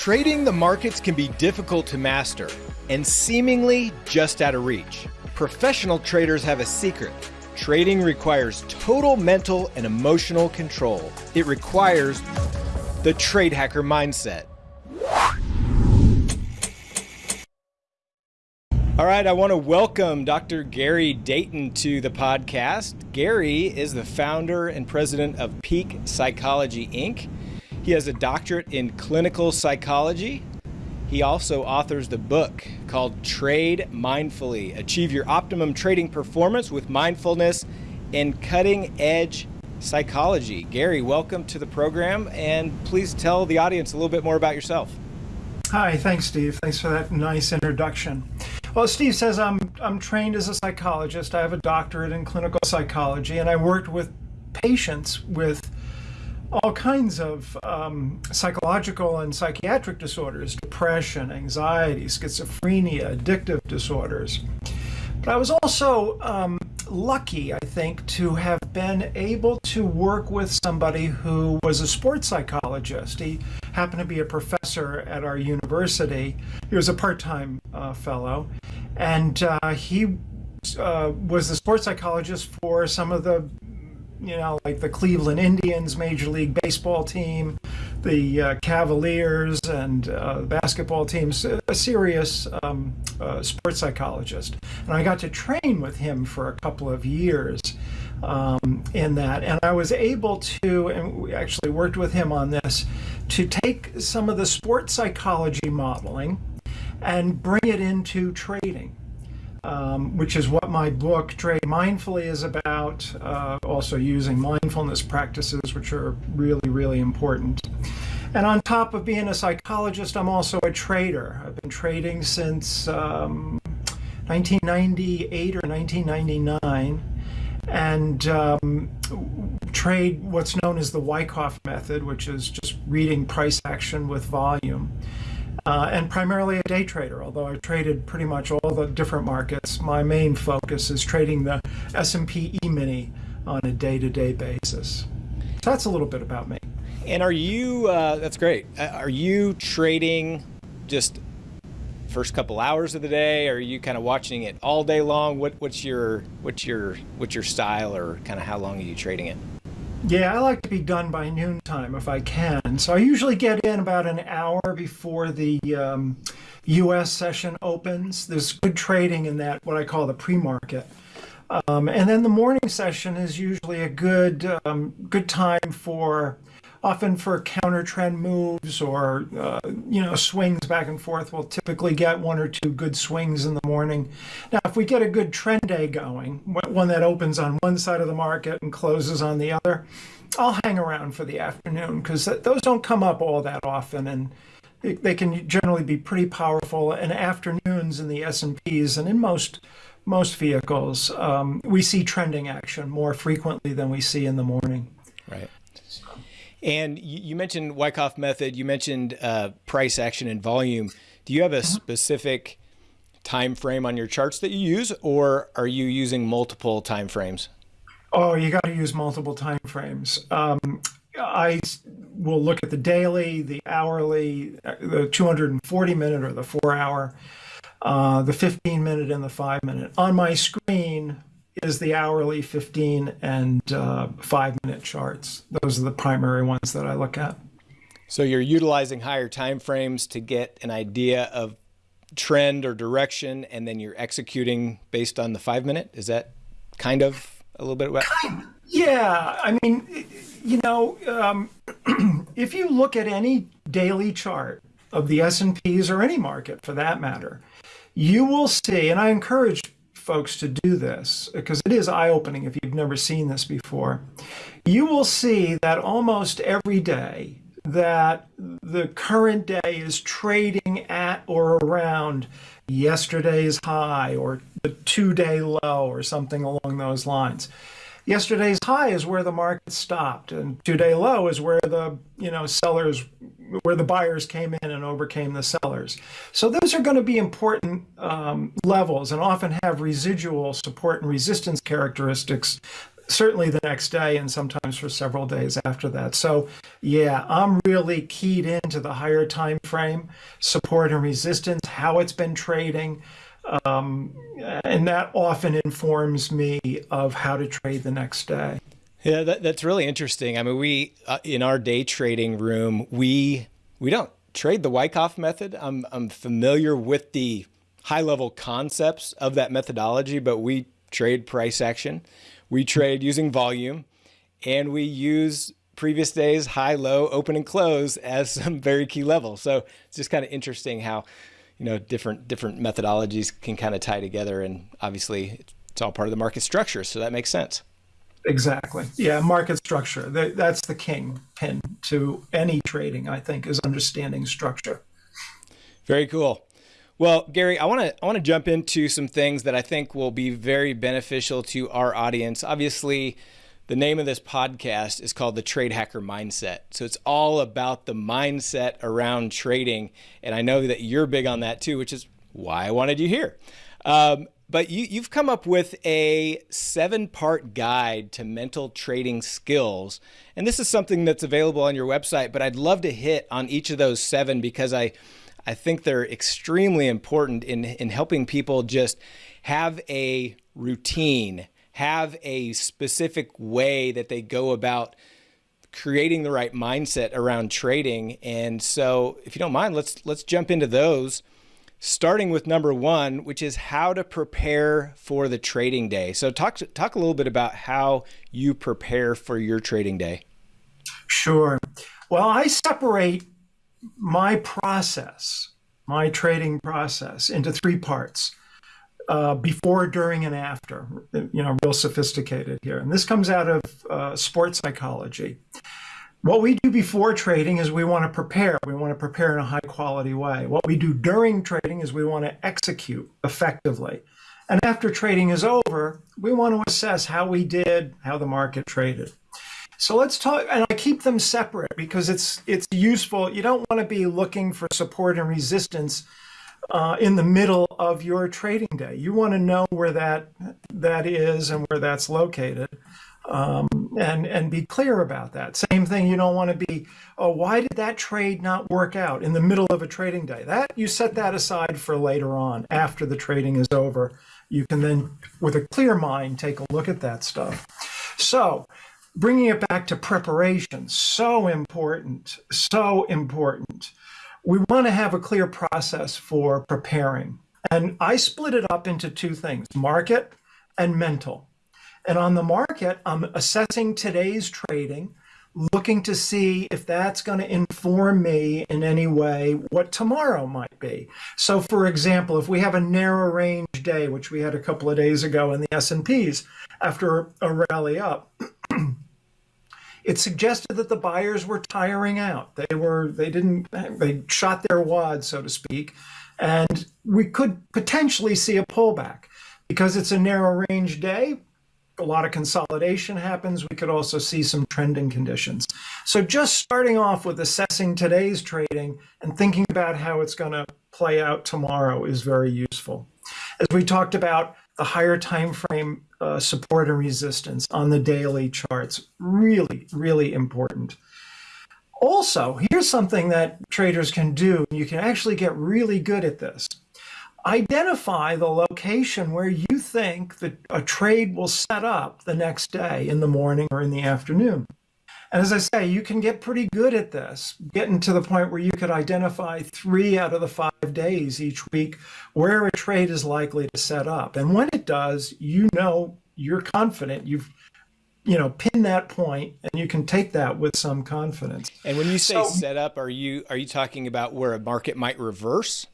Trading the markets can be difficult to master and seemingly just out of reach. Professional traders have a secret. Trading requires total mental and emotional control. It requires the trade hacker mindset. All right, I want to welcome Dr. Gary Dayton to the podcast. Gary is the founder and president of Peak Psychology Inc. He has a doctorate in clinical psychology. He also authors the book called Trade Mindfully Achieve Your Optimum Trading Performance with Mindfulness and Cutting Edge Psychology. Gary, welcome to the program, and please tell the audience a little bit more about yourself. Hi, thanks, Steve. Thanks for that nice introduction. Well, Steve says I'm I'm trained as a psychologist. I have a doctorate in clinical psychology, and I worked with patients with all kinds of um, psychological and psychiatric disorders depression, anxiety, schizophrenia, addictive disorders. But I was also um, lucky, I think, to have been able to work with somebody who was a sports psychologist. He happened to be a professor at our university. He was a part time uh, fellow, and uh, he uh, was the sports psychologist for some of the you know, like the Cleveland Indians Major League Baseball team, the uh, Cavaliers, and uh, basketball teams, a serious um, uh, sports psychologist. And I got to train with him for a couple of years um, in that. And I was able to, and we actually worked with him on this, to take some of the sports psychology modeling and bring it into trading um, which is what my book Trade Mindfully is about, uh, also using mindfulness practices, which are really, really important. And on top of being a psychologist, I'm also a trader. I've been trading since um, 1998 or 1999 and um, trade what's known as the Wyckoff method, which is just reading price action with volume uh, and primarily a day trader. Although I've traded pretty much all the different markets, my main focus is trading the S&P E-mini on a day-to-day basis. So that's a little bit about me. And are you? Uh, that's great. Uh, are you trading just first couple hours of the day? Are you kind of watching it all day long? What, what's your what's your what's your style, or kind of how long are you trading it? Yeah, I like to be done by noontime if I can. So I usually get in about an hour before the um, U.S. session opens. There's good trading in that, what I call the pre-market. Um, and then the morning session is usually a good um, good time for often for counter trend moves or uh, you know swings back and forth we'll typically get one or two good swings in the morning. Now if we get a good trend day going one that opens on one side of the market and closes on the other i'll hang around for the afternoon because those don't come up all that often and they can generally be pretty powerful and afternoons in the s&ps and in most most vehicles. Um, we see trending action more frequently than we see in the morning. Right and you, mentioned Wyckoff method. You mentioned uh, price action and volume. Do you have a uh-huh. specific time frame on your charts that you use, or are you using multiple time frames? Oh, you got to use multiple time frames. Um, I will look at the daily, the hourly, uh, the 240 minute or the four hour, uh, the 15 minute, and the five minute. On my screen, is the hourly 15 and uh, five minute charts. Those are the primary ones that I look at. So you're utilizing higher time frames to get an idea of trend or direction, and then you're executing based on the five minute. Is that kind of a little bit about? Kind, yeah, I mean, you know, um, if you look at any daily chart of the S and P's or any market for that matter, you will see, and I encourage folks to do this because it is eye-opening if you've never seen this before. You will see that almost every day that the current day is trading at or around yesterday's high or the two-day low or something along those lines. Yesterday's high is where the market stopped and two-day low is where the, you know, sellers where the buyers came in and overcame the sellers. So those are going to be important um, levels and often have residual support and resistance characteristics certainly the next day and sometimes for several days after that. So yeah, I'm really keyed into the higher time frame, support and resistance, how it's been trading. Um, and that often informs me of how to trade the next day. Yeah, that, that's really interesting. I mean, we uh, in our day trading room, we we don't trade the Wyckoff method. I'm I'm familiar with the high level concepts of that methodology, but we trade price action. We trade using volume and we use previous days high, low, open and close as some very key levels. So it's just kind of interesting how, you know, different different methodologies can kind of tie together and obviously it's all part of the market structure. So that makes sense. Exactly. Yeah, market structure. That's the king pin to any trading, I think, is understanding structure. Very cool. Well, Gary, I want to I want to jump into some things that I think will be very beneficial to our audience. Obviously, the name of this podcast is called the Trade Hacker Mindset. So it's all about the mindset around trading, and I know that you're big on that too, which is why I wanted you here. Um, but you, you've come up with a seven part guide to mental trading skills. And this is something that's available on your website, but I'd love to hit on each of those seven because I I think they're extremely important in, in helping people just have a routine, have a specific way that they go about creating the right mindset around trading. And so, if you don't mind, let's let's jump into those. Starting with number one, which is how to prepare for the trading day. So, talk talk a little bit about how you prepare for your trading day. Sure. Well, I separate my process, my trading process, into three parts. Uh, before, during, and after. You know, real sophisticated here. And this comes out of uh, sports psychology. What we do before trading is we want to prepare. We want to prepare in a high quality way. What we do during trading is we want to execute effectively. And after trading is over, we want to assess how we did, how the market traded. So let's talk, and I keep them separate because it's it's useful. You don't want to be looking for support and resistance uh, in the middle of your trading day. You want to know where that that is and where that's located, um, and and be clear about that. Same thing. You don't want to be, oh, why did that trade not work out in the middle of a trading day? That you set that aside for later on after the trading is over. You can then, with a clear mind, take a look at that stuff. So bringing it back to preparation, so important, so important. We want to have a clear process for preparing. And I split it up into two things market and mental. And on the market, I'm assessing today's trading, looking to see if that's going to inform me in any way what tomorrow might be. So for example, if we have a narrow range day, which we had a couple of days ago in the S&Ps after a rally up, it suggested that the buyers were tiring out. They were they didn't they shot their wad, so to speak, and we could potentially see a pullback because it's a narrow range day. A lot of consolidation happens. We could also see some trending conditions. So just starting off with assessing today's trading and thinking about how it's going to play out tomorrow is very useful. As we talked about, the higher time frame uh, support and resistance on the daily charts. Really, really important. Also, here's something that traders can do. You can actually get really good at this. Identify the location where you think that a trade will set up the next day in the morning or in the afternoon. And as I say, you can get pretty good at this, getting to the point where you could identify three out of the five days each week where a trade is likely to set up. And when it does, you know you're confident you've you know pin that point and you can take that with some confidence and when you say so, set up are you are you talking about where a market might reverse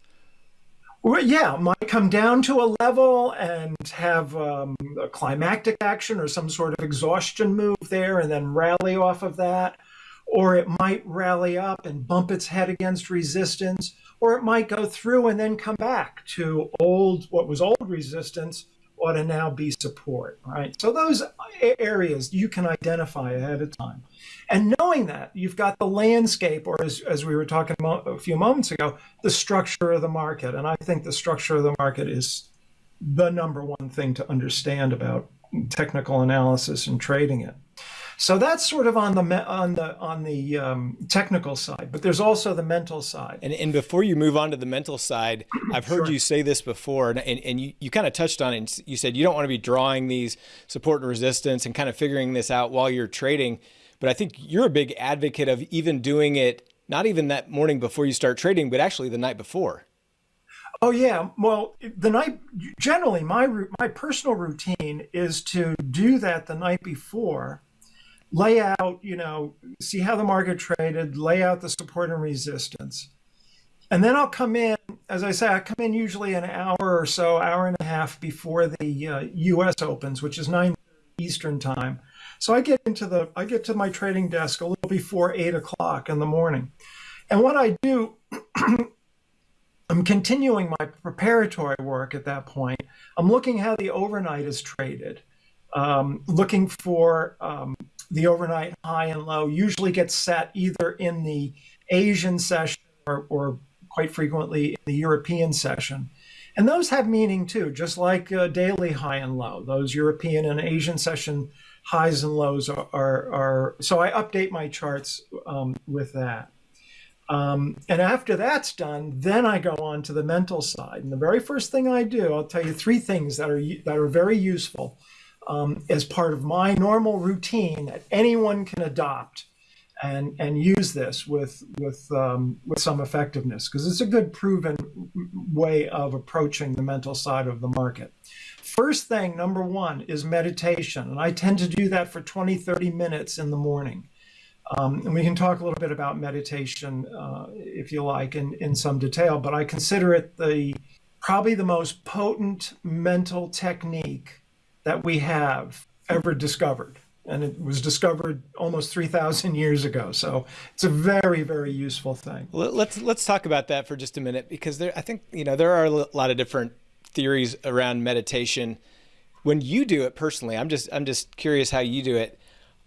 well, yeah, might come down to a level and have um, a climactic action or some sort of exhaustion move there and then rally off of that. Or it might rally up and bump its head against resistance. Or it might go through and then come back to old, what was old resistance ought to now be support, right? So those areas you can identify ahead of time. And knowing that, you've got the landscape, or as, as we were talking a few moments ago, the structure of the market. And I think the structure of the market is the number one thing to understand about technical analysis and trading it. So that's sort of on the on the on the um, technical side, but there's also the mental side. And, and before you move on to the mental side, I've heard sure. you say this before, and, and, and you, you kind of touched on it. You said you don't want to be drawing these support and resistance and kind of figuring this out while you're trading. But I think you're a big advocate of even doing it not even that morning before you start trading, but actually the night before. Oh yeah, well, the night generally my my personal routine is to do that the night before lay out, you know, see how the market traded, lay out the support and resistance. And then I'll come in, as I say, I come in usually an hour or so, hour and a half before the uh, U.S. opens, which is 9 Eastern time. So I get into the, I get to my trading desk a little before eight o'clock in the morning. And what I do, I'm continuing my preparatory work at that point. I'm looking how the overnight is traded, um, looking for um, the overnight high and low usually gets set either in the Asian session or, or quite frequently in the European session. And those have meaning too, just like uh, daily high and low. Those European and Asian session highs and lows are, are, are so I update my charts um, with that. Um, and after that's done, then I go on to the mental side. And the very first thing I do, I'll tell you three things that are that are very useful um, as part of my normal routine that anyone can adopt and and use this with with um, with some effectiveness because it's a good proven way of approaching the mental side of the market. First thing, number one, is meditation. And I tend to do that for 20, 30 minutes in the morning. Um, and we can talk a little bit about meditation, uh, if you like, in, in some detail, but I consider it the probably the most potent mental technique that we have ever discovered. And it was discovered almost 3,000 years ago. So it's a very, very useful thing. Let's, let's talk about that for just a minute, because there, I think, you know, there are a lot of different theories around meditation. When you do it personally, I'm just, I'm just curious how you do it.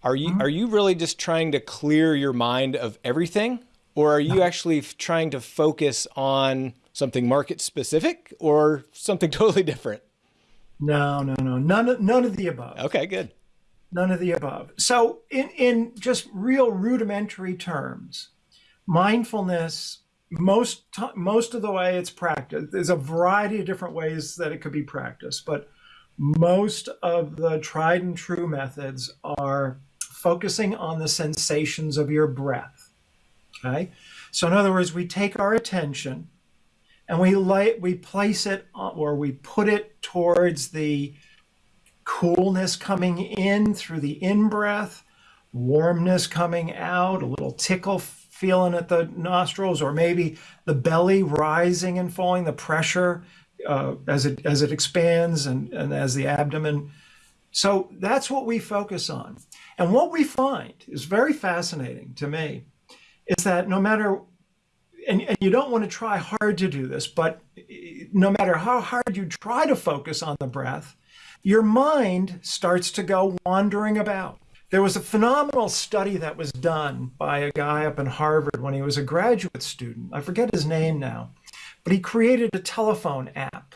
Are you, mm -hmm. are you really just trying to clear your mind of everything? Or are you actually trying to focus on something market specific or something totally different? No, no, no. None of none of the above. Okay, good. None of the above. So in in just real rudimentary terms, mindfulness most most of the way it's practiced there's a variety of different ways that it could be practiced but most of the tried and true methods are focusing on the sensations of your breath okay? So in other words we take our attention and we lay, we place it or we put it towards the coolness coming in through the in-breath, warmness coming out, a little tickle feeling at the nostrils, or maybe the belly rising and falling, the pressure uh, as it as it expands and, and as the abdomen. So that's what we focus on. And what we find is very fascinating to me is that no matter and, and you don't want to try hard to do this, but no matter how hard you try to focus on the breath, your mind starts to go wandering about. There was a phenomenal study that was done by a guy up in Harvard when he was a graduate student. I forget his name now, but he created a telephone app.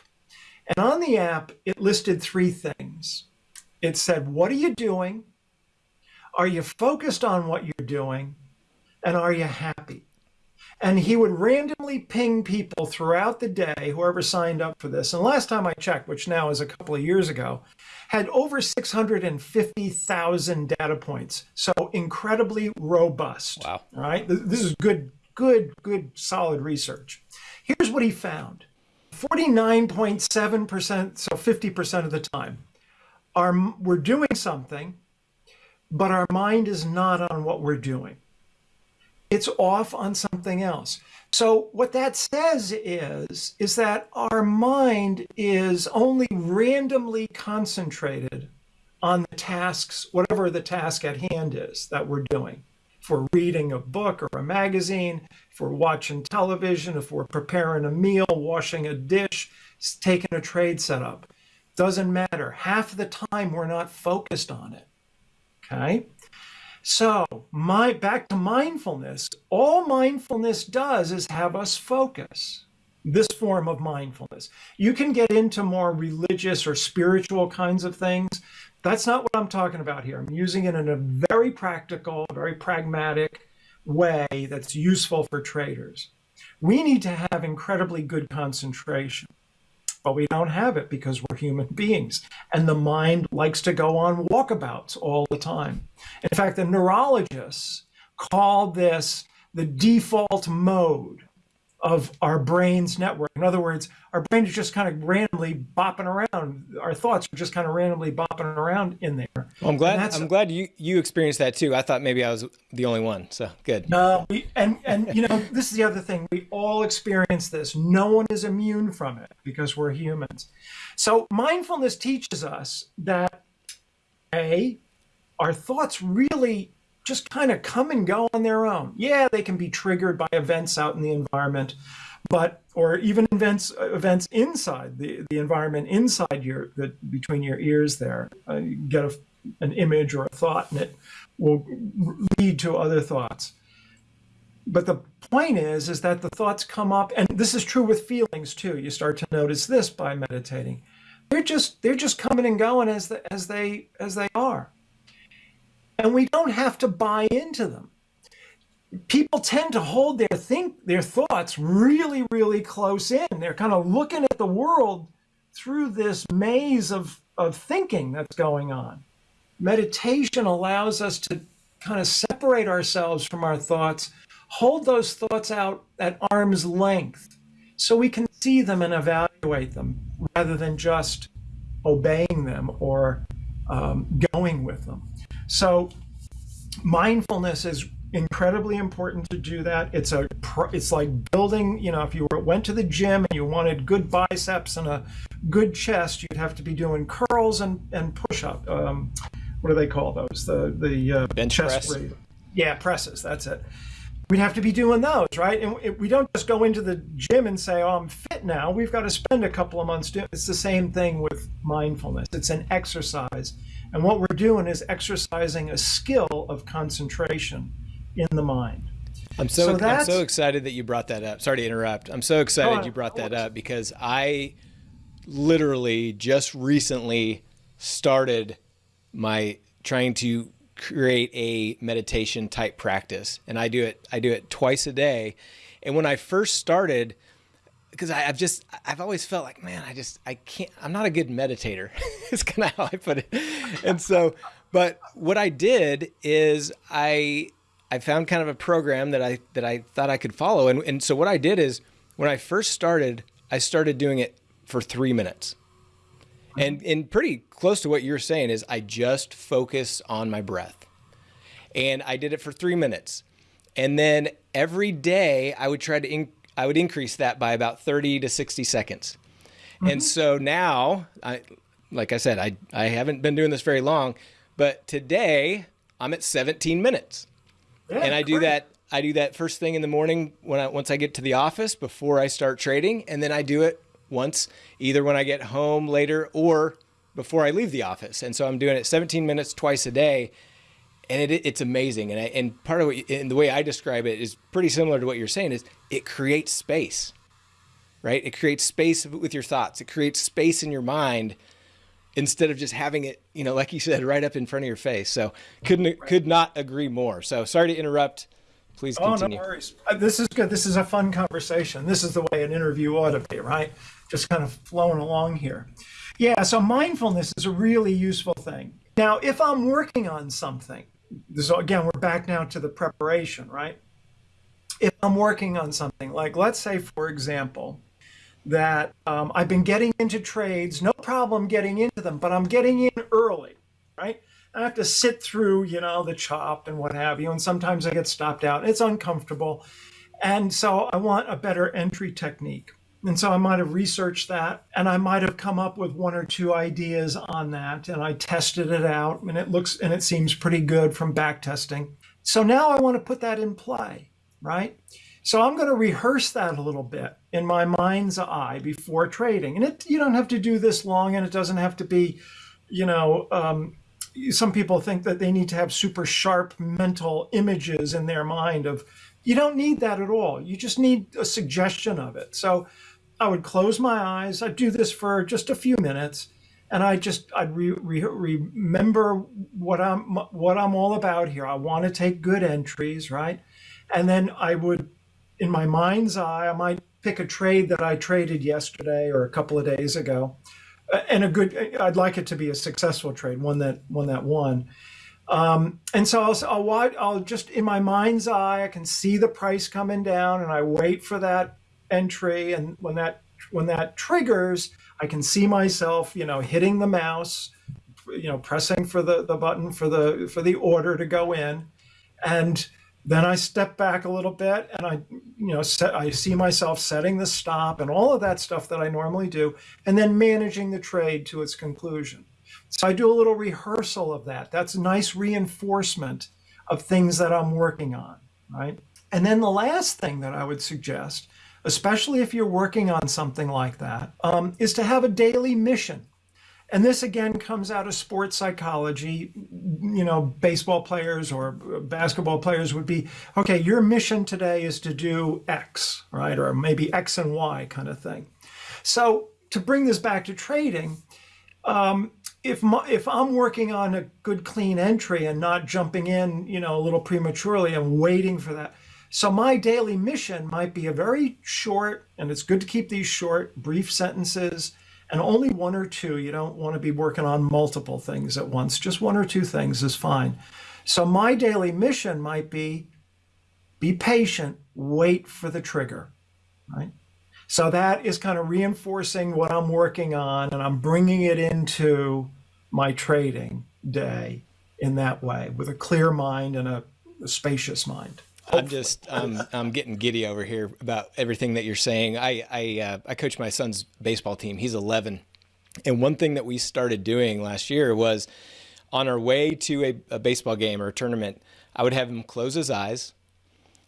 And on the app, it listed three things. It said, What are you doing? Are you focused on what you're doing? And are you happy? And he would randomly ping people throughout the day, whoever signed up for this. And last time I checked, which now is a couple of years ago, had over 650,000 data points. So incredibly robust. Wow. Right. This is good, good, good, solid research. Here's what he found 49.7%, so 50% of the time, are, we're doing something, but our mind is not on what we're doing it's off on something else. So what that says is, is that our mind is only randomly concentrated on the tasks, whatever the task at hand is that we're doing. If we're reading a book or a magazine, if we're watching television, if we're preparing a meal, washing a dish, taking a trade setup, doesn't matter. Half the time we're not focused on it. Okay. So, my back to mindfulness. All mindfulness does is have us focus. This form of mindfulness. You can get into more religious or spiritual kinds of things, That's not what I'm talking about here. I'm using it in a very practical, very pragmatic way that's useful for traders. We need to have incredibly good concentration, but we don't have it because we're human beings. And the mind likes to go on walkabouts all the time. In fact, the neurologists call this the default mode of our brain's network. In other words, our brain is just kind of randomly bopping around. Our thoughts are just kind of randomly bopping around in there. Well, I'm glad. I'm glad you you experienced that too. I thought maybe I was the only one. So good. No, we, and and you know this is the other thing. We all experience this. No one is immune from it because we're humans. So mindfulness teaches us that a our thoughts really just kind of come and go on their own. Yeah, they can be triggered by events out in the environment, but or even events events inside the, the environment inside your the, between your ears there. Uh, you get a, an image or a thought, and it will lead to other thoughts. But the point is, is that the thoughts come up, and this is true with feelings too. You start to notice this by meditating. They're just they're just coming and going as the, as they as they are and we don't have to buy into them. People tend to hold their think their thoughts really, really close in. They're kind of looking at the world through this maze of, of thinking that's going on. Meditation allows us to kind of separate ourselves from our thoughts, hold those thoughts out at arm's length so we can see them and evaluate them rather than just obeying them or um, going with them. So mindfulness is incredibly important to do that. It's a it's like building, you know, if you went to the gym and you wanted good biceps and a good chest, you'd have to be doing curls and and push up. Um, what do they call those? The the uh, bench press. Yeah, presses. That's it. We'd have to be doing those, right? And we don't just go into the gym and say, "Oh, I'm fit now." We've got to spend a couple of months doing. It. It's the same thing with mindfulness. It's an exercise and what we're doing is exercising a skill of concentration in the mind. I'm so, so I'm so excited that you brought that up. Sorry to interrupt. I'm so excited oh, you brought that up because I literally just recently started my trying to create a meditation type practice and I do it I do it twice a day. And when I first started, because I've just I've always felt like man I just I can't I'm not a good meditator is kind of how I put it. And so but what I did is I I found kind of a program that I that I thought I could follow. And and so what I did is when I first started I started doing it for three minutes. And and pretty close to what you're saying is I just focus on my breath. And I did it for three minutes. And then every day I would try to in, I would increase that by about 30 to 60 seconds. Mm-hmm. And so now, I, like I said, I, I haven't been doing this very long, but today I'm at 17 minutes. Yeah, and I do that I do that first thing in the morning when I once I get to the office before I start trading, and then I do it once either when I get home later or before I leave the office. And so I'm doing it 17 minutes twice a day, and it, it's amazing. And I, and part of what and the way I describe it is pretty similar to what you're saying is it creates space, right? It creates space with your thoughts. It creates space in your mind instead of just having it, you know, like you said, right up in front of your face. So couldn't right. could not agree more. So sorry to interrupt. Please continue. Oh, no worries. Uh, this is good. This is a fun conversation. This is the way an interview ought to be, right? Just kind of flowing along here. Yeah, so mindfulness is a really useful thing. Now, if I'm working on something, this again, we're back now to the preparation, right? If I'm working on something, like let's say, for example, that um, I've been getting into trades, no problem getting into them, but I'm getting in early, right? I have to sit through, you know, the chop and what have you, and sometimes I get stopped out. It's uncomfortable. And so I want a better entry technique. And so I might have researched that and I might have come up with one or two ideas on that and I tested it out and it looks and it seems pretty good from back testing. So now I want to put that in play, right? So I'm going to rehearse that a little bit in my mind's eye before trading. And it, you don't have to do this long and it doesn't have to be, you know, um, some people think that they need to have super sharp mental images in their mind of, you don't need that at all. You just need a suggestion of it. So I would close my eyes. I'd do this for just a few minutes. and I just I'd re, re, remember what I'm what I'm all about here. I want to take good entries, right? And then I would, in my mind's eye, I might pick a trade that I traded yesterday or a couple of days ago, and a good. I'd like it to be a successful trade, one that one that won. Um, and so I'll, I'll I'll just in my mind's eye, I can see the price coming down, and I wait for that entry. And when that when that triggers, I can see myself, you know, hitting the mouse, you know, pressing for the, the button for the for the order to go in. And then I step back a little bit and I, you know, set, I see myself setting the stop and all of that stuff that I normally do, and then managing the trade to its conclusion. So I do a little rehearsal of that. That's nice reinforcement of things that I'm working on, right? And then the last thing that I would suggest especially if you're working on something like that, um, is to have a daily mission. And this again comes out of sports psychology. You know, baseball players or basketball players would be okay, your mission today is to do X, right? Or maybe X and Y kind of thing. So, to bring this back to trading, um, if my, if I'm working on a good clean entry and not jumping in, you know, a little prematurely and waiting for that, so my daily mission might be a very short, and it's good to keep these short, brief sentences and only one or two. You don't want to be working on multiple things at once. Just one or two things is fine. So my daily mission might be be patient, wait for the trigger, right? So that is kind of reinforcing what I'm working on and I'm bringing it into my trading day in that way with a clear mind and a, a spacious mind. I'm just um, I'm getting giddy over here about everything that you're saying. I I, uh, I coach my son's baseball team. He's 11, and one thing that we started doing last year was on our way to a, a baseball game or a tournament, I would have him close his eyes,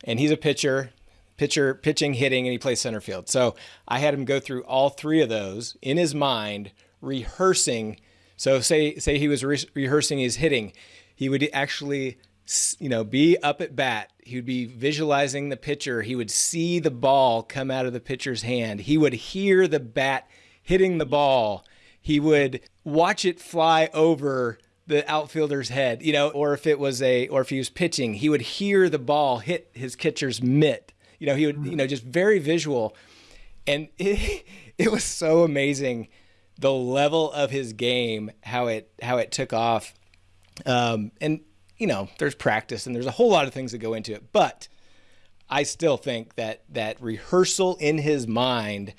and he's a pitcher, pitcher pitching, hitting, and he plays center field. So I had him go through all three of those in his mind, rehearsing. So say say he was re rehearsing his hitting, he would actually you know, be up at bat. He would be visualizing the pitcher. He would see the ball come out of the pitcher's hand. He would hear the bat hitting the ball. He would watch it fly over the outfielder's head, you know, or if it was a, or if he was pitching, he would hear the ball hit his catcher's mitt. You know, he would, you know, just very visual. And it, it was so amazing the level of his game, how it, how it took off. Um, and you know, there's practice and there's a whole lot of things that go into it. But I still think that that rehearsal in his mind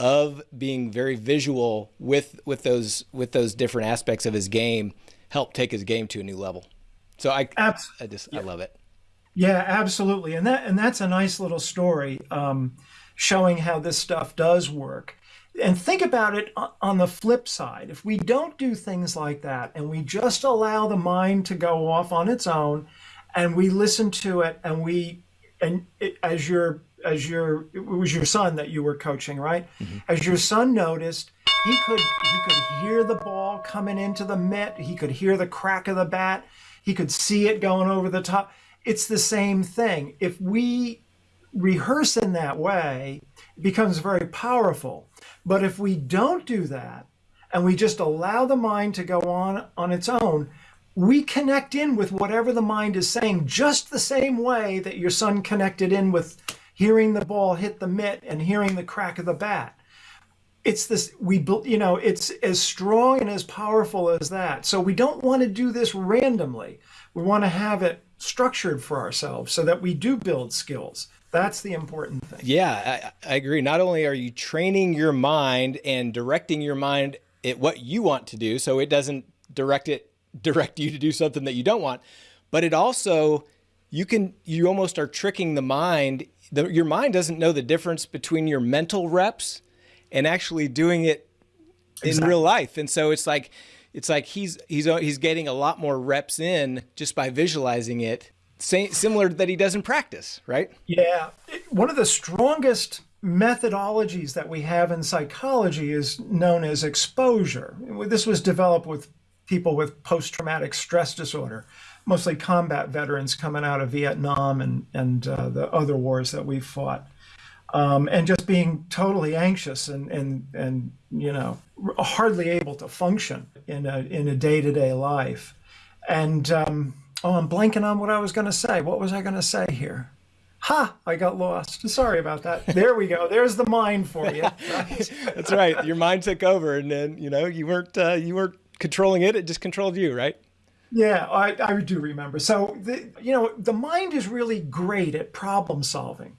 of being very visual with with those with those different aspects of his game helped take his game to a new level. So I Abs- I just yeah. I love it. Yeah, absolutely, and that and that's a nice little story um, showing how this stuff does work. And think about it on the flip side. If we don't do things like that and we just allow the mind to go off on its own and we listen to it and we, and it, as your, as your, it was your son that you were coaching, right? Mm-hmm. As your son noticed, he could, he could hear the ball coming into the mitt. He could hear the crack of the bat. He could see it going over the top. It's the same thing. If we rehearse in that way, it becomes very powerful. But if we don't do that and we just allow the mind to go on on its own, we connect in with whatever the mind is saying just the same way that your son connected in with hearing the ball hit the mitt and hearing the crack of the bat. It's this, we, you know, it's as strong and as powerful as that. So we don't want to do this randomly. We want to have it structured for ourselves so that we do build skills. That's the important thing. Yeah, I, I, agree. Not only are you training your mind and directing your mind at what you want to do, so it doesn't direct it direct you to do something that you don't want, but it also you can you almost are tricking the mind. The, your mind doesn't know the difference between your mental reps and actually doing it exactly. in real life, and so it's like it's like he's he's he's getting a lot more reps in just by visualizing it similar that he does in practice, right? Yeah. One of the strongest methodologies that we have in psychology is known as exposure. This was developed with people with post traumatic stress disorder, mostly combat veterans coming out of Vietnam and, and uh, the other wars that we've fought. um, and just being totally anxious and, and, and, you know, hardly able to function in a, in a day-to-day life. And, um, oh, I'm blanking on what I was going to say. What was I going to say here? Ha! I got lost. Sorry about that. There we go. There's the mind for you. That's right. Your mind took over, and then you know you weren't uh, you weren't controlling it. It just controlled you, right? Yeah, I, I do remember. So the, you know the mind is really great at problem solving.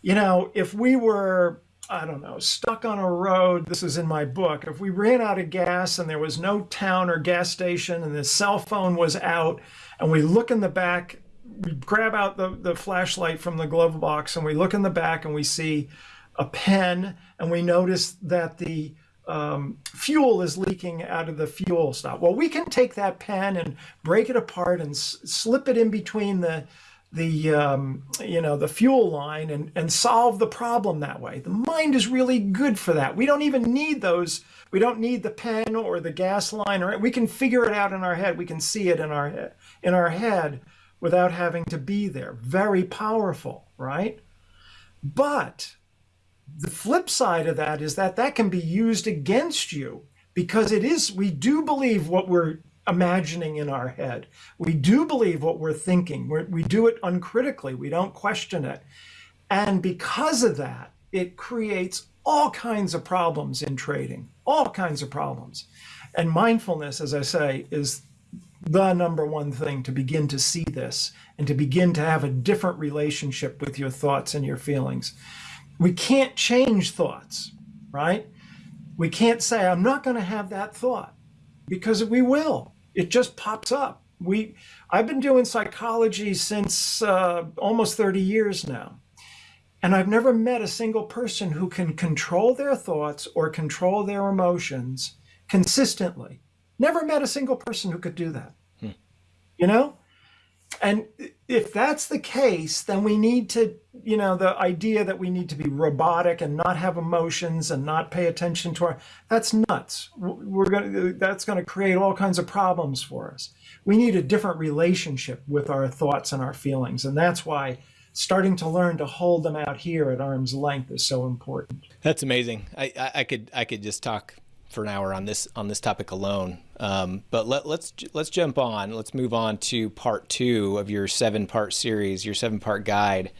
You know, if we were I don't know, stuck on a road. This is in my book. If we ran out of gas and there was no town or gas station and the cell phone was out, and we look in the back we grab out the, the flashlight from the glove box and we look in the back and we see a pen and we notice that the um, fuel is leaking out of the fuel stop. Well, we can take that pen and break it apart and slip it in between the the um, you know the fuel line and and solve the problem that way. The mind is really good for that. We don't even need those. We don't need the pen or the gas line, or we can figure it out in our head. We can see it in our in our head without having to be there. Very powerful, right? But the flip side of that is that that can be used against you because it is, we do believe what we're imagining in our head. We do believe what we're thinking. We're, we do it uncritically. We don't question it. And because of that, it creates all kinds of problems in trading, all kinds of problems. And mindfulness, as I say, is the number one thing to begin to see this and to begin to have a different relationship with your thoughts and your feelings. We can't change thoughts, right? We can't say, I'm not going to have that thought because we will. It just pops up. We, I've been doing psychology since uh, almost 30 years now. And I've never met a single person who can control their thoughts or control their emotions consistently Never met a single person who could do that. Hmm. You know? And if that's the case, then we need to, you know, the idea that we need to be robotic and not have emotions and not pay attention to our, that's nuts. We're going to, that's going to create all kinds of problems for us. We need a different relationship with our thoughts and our feelings. And that's why starting to learn to hold them out here at arm's length is so important. That's amazing. I, I, I could, I could just talk for an hour on this on this topic alone. Um, but let, let's let's jump on. Let's move on to part two of your seven part series, your seven part guide.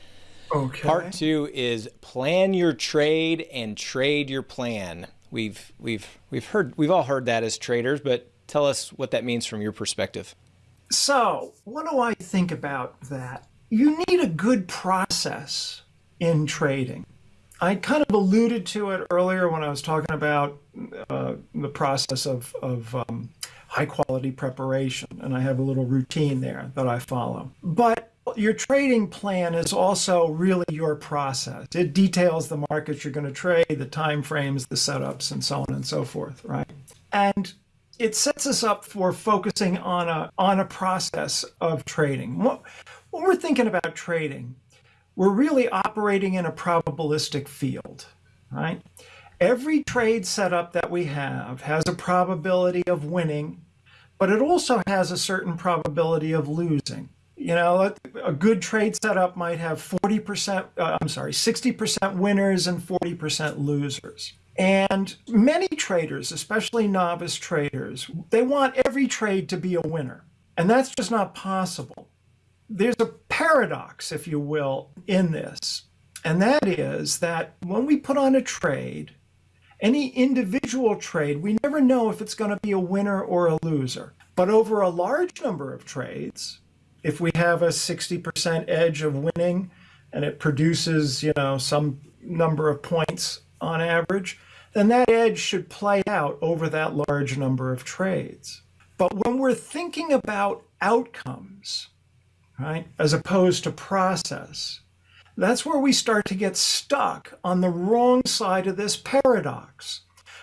Okay. Part two is plan your trade and trade your plan. We've we've we've heard we've all heard that as traders, but tell us what that means from your perspective. So, what do I think about that? You need a good process in trading. I kind of alluded to it earlier when I was talking about uh, the process of, of um, high quality preparation, and I have a little routine there that I follow. But your trading plan is also really your process. It details the markets you're going to trade, the time frames, the setups, and so on and so forth, right? And it sets us up for focusing on a on a process of trading. When we're thinking about trading, we're really operating in a probabilistic field, right? Every trade setup that we have has a probability of winning, but it also has a certain probability of losing. You know, a good trade setup might have 40%, uh, I'm sorry, 60% winners and 40% losers. And many traders, especially novice traders, they want every trade to be a winner. And that's just not possible there's a paradox, if you will, in this. And that is that when we put on a trade, any individual trade, we never know if it's going to be a winner or a loser. But over a large number of trades, if we have a 60% edge of winning and it produces, you know, some number of points on average, then that edge should play out over that large number of trades. But when we're thinking about outcomes, right? As opposed to process. That's where we start to get stuck on the wrong side of this paradox.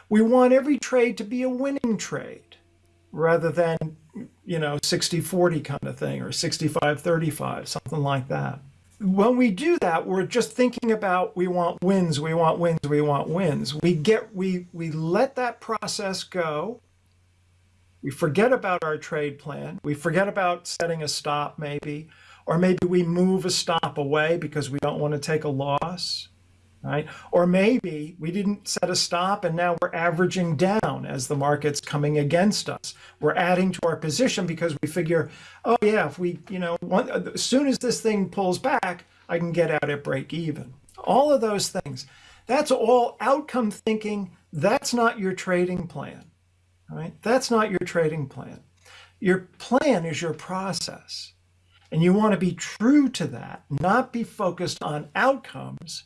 We want every trade to be a winning trade rather than, you know, 60-40 kind of thing or 65-35, something like that. When we do that, we're just thinking about we want wins, we want wins, we want wins. We get we we let that process go we forget about our trade plan. We forget about setting a stop maybe, or maybe we move a stop away because we don't want to take a loss. right? Or maybe we didn't set a stop and now we're averaging down as the market's coming against us. We're adding to our position because we figure, oh yeah, if we, you know, one, as soon as this thing pulls back, I can get out at break even. All of those things. That's all outcome thinking. That's not your trading plan, right? That's not your trading plan. Your plan is your process. And you want to be true to that, not be focused on outcomes,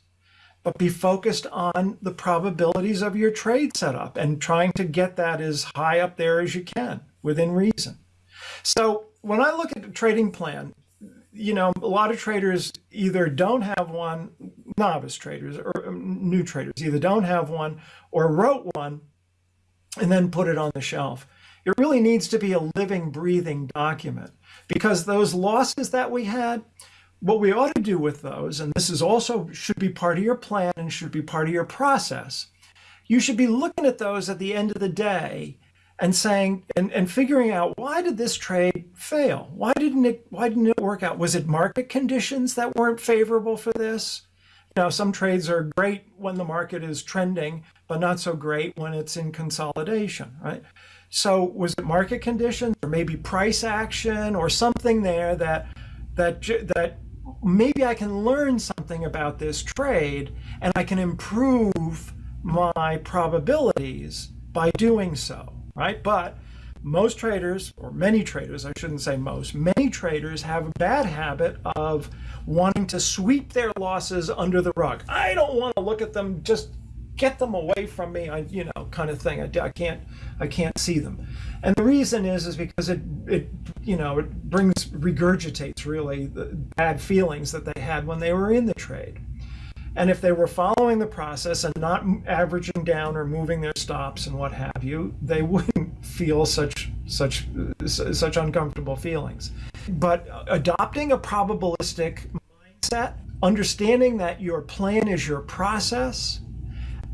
but be focused on the probabilities of your trade setup and trying to get that as high up there as you can within reason. So when I look at the trading plan, you know, a lot of traders either don't have one, novice traders or um, new traders either don't have one or wrote one and then put it on the shelf. It really needs to be a living, breathing document because those losses that we had, what we ought to do with those, and this is also should be part of your plan and should be part of your process, you should be looking at those at the end of the day and saying and, and figuring out why did this trade fail? Why didn't it why didn't it work out? Was it market conditions that weren't favorable for this? Know, some trades are great when the market is trending, but not so great when it's in consolidation, right? So was it market conditions or maybe price action or something there that that that maybe I can learn something about this trade and I can improve my probabilities by doing so, right? But most traders, or many traders, I shouldn't say most, many traders have a bad habit of wanting to sweep their losses under the rug. I don't want to look at them, just get them away from me, I, you know, kind of thing. I, I can't, I can't see them. And the reason is, is because it, it, you know, it brings, regurgitates really the bad feelings that they had when they were in the trade. And if they were following the process and not averaging down or moving their stops and what have you, they wouldn't feel such such such uncomfortable feelings. But adopting a probabilistic mindset, understanding that your plan is your process,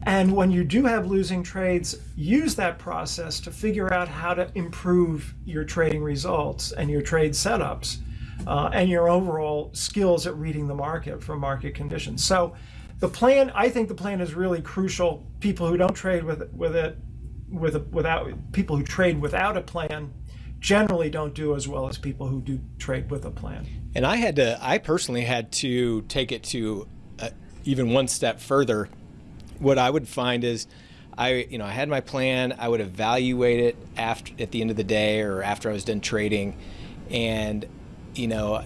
and when you do have losing trades, use that process to figure out how to improve your trading results and your trade setups uh, and your overall skills at reading the market for market conditions. So the plan, I think the plan is really crucial. People who don't trade with, with it, with a, without people who trade without a plan generally don't do as well as people who do trade with a plan. And I had to, I personally had to take it to uh, even one step further what I would find is I, you know, I had my plan. I would evaluate it after at the end of the day or after I was done trading, and you know,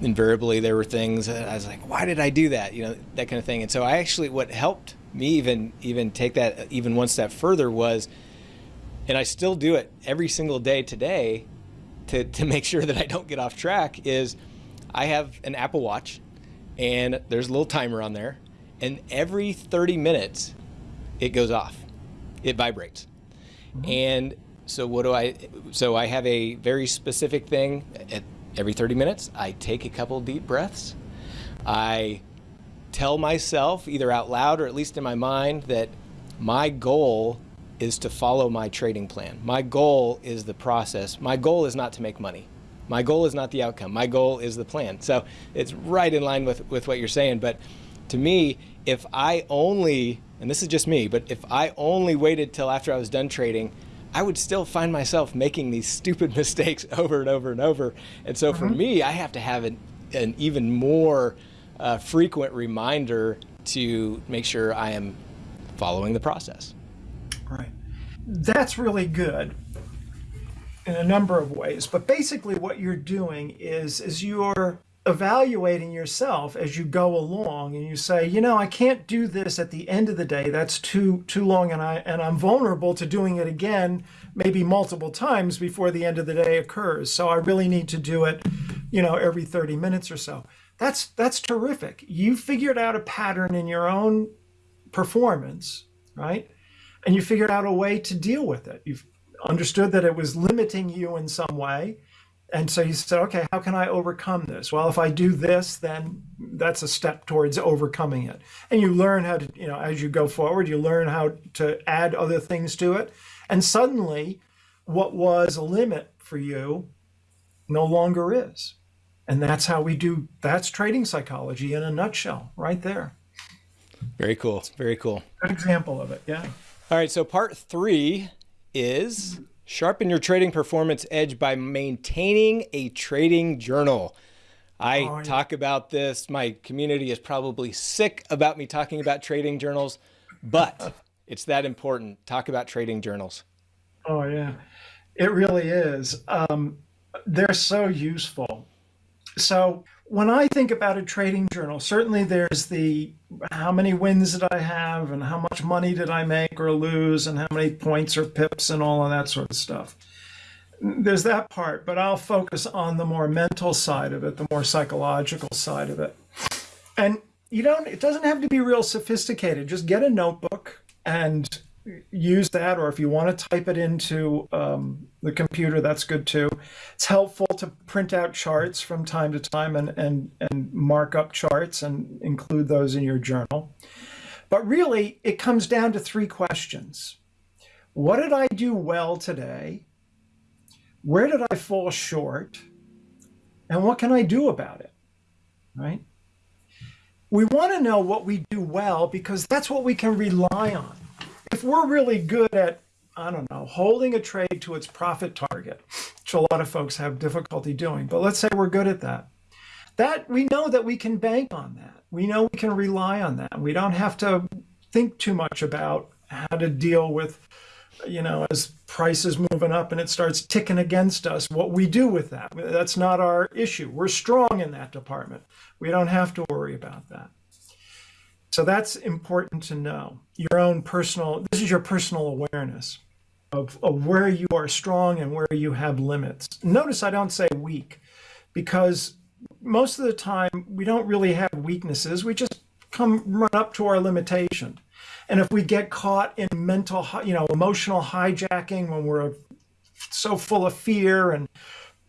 invariably there were things I was like, why did I do that? You know, that kind of thing. And so I actually, what helped me even even take that even one step further was, and I still do it every single day today, to to make sure that I don't get off track. Is I have an Apple Watch, and there's a little timer on there, and every 30 minutes it goes off it vibrates mm-hmm. and so what do i so i have a very specific thing at every 30 minutes i take a couple deep breaths. I tell myself either out loud or at least in my mind that my goal is to follow my trading plan. My goal is the process. My goal is not to make money. My goal is not the outcome. My goal is the plan. So it's right in line with with what you're saying. But to me, if I only, and this is just me, but if I only waited till after I was done trading, I would still find myself making these stupid mistakes over and over and over. And so for me, I have to have an, an even more uh, frequent reminder to make sure I am following the process. Right. That's really good in a number of ways. But basically what you're doing is is you're evaluating yourself as you go along and you say you know i can't do this at the end of the day. That's too too long and i and i'm vulnerable to doing it again maybe multiple times before the end of the day occurs. So i really need to do it you know every 30 minutes or so. That's that's terrific. You figured out a pattern in your own performance right? And you figured out a way to deal with it. You've understood that it was limiting you in some way and so you said, okay, how can I overcome this? Well, if I do this, then that's a step towards overcoming it. And you learn how to, you know, as you go forward, you learn how to add other things to it. And suddenly, what was a limit for you no longer is. And that's how we do, that's trading psychology in a nutshell, right there. Very cool. Very cool. Good example of it. Yeah. All right. So part three is sharpen your trading performance edge by maintaining a trading journal. I oh, yeah. talk about this. My community is probably sick about me talking about trading journals, but it's that important. Talk about trading journals. Oh, yeah. It really is. Um, they're so useful. So, when I think about a trading journal, certainly there's the how many wins did I have and how much money did I make or lose and how many points or pips and all of that sort of stuff. There's that part, but I'll focus on the more mental side of it, the more psychological side of it. And you don't it doesn't have to be real sophisticated. Just get a notebook and use that, or if you want to type it into um, the computer, that's good too. It's helpful to print out charts from time to time and, and, and mark up charts and include those in your journal. But really, it comes down to three questions. What did I do well today? Where did I fall short? And what can I do about it? Right? We want to know what we do well because that's what we can rely on if we're really good at I don't know, holding a trade to its profit target, which a lot of folks have difficulty doing, but let's say we're good at that. That we know that we can bank on that. We know we can rely on that. We don't have to think too much about how to deal with, you know, as prices moving up and it starts ticking against us, what we do with that. That's not our issue. We're strong in that department. We don't have to worry about that. So that's important to know. Your own personal, this is your personal awareness of, of where you are strong and where you have limits. Notice I don't say weak because most of the time we don't really have weaknesses. We just come run up to our limitation. And if we get caught in mental, you know, emotional hijacking when we're so full of fear and